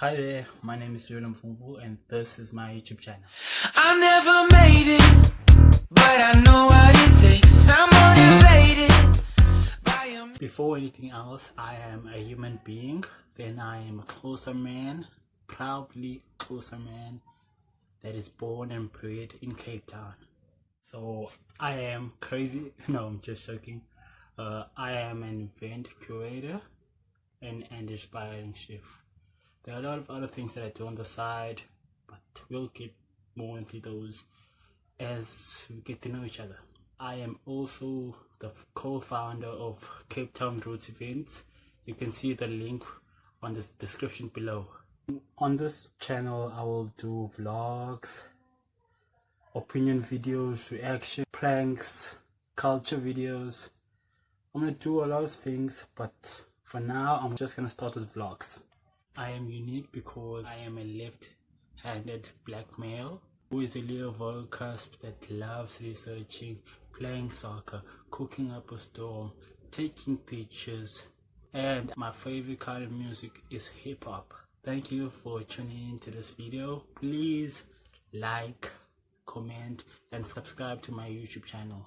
Hi there, my name is Leon Mfumbu and this is my YouTube channel. I never made it, but I know what it takes. I'm motivated Before anything else, I am a human being, then I am a Xhosa man, proudly Xhosa man that is born and bred in Cape Town. So I am crazy, no I'm just joking. Uh, I am an event curator and an inspiring chef. There are a lot of other things that I do on the side, but we'll get more into those as we get to know each other. I am also the co-founder of Cape Town Roots Events. You can see the link on the description below. On this channel, I will do vlogs, opinion videos, reaction, pranks, culture videos. I'm gonna do a lot of things, but for now, I'm just gonna start with vlogs. I am unique because I am a left-handed black male who is a little vocusp that loves researching, playing soccer, cooking up a storm, taking pictures, and my favorite kind of music is hip hop. Thank you for tuning into this video. Please like, comment, and subscribe to my YouTube channel.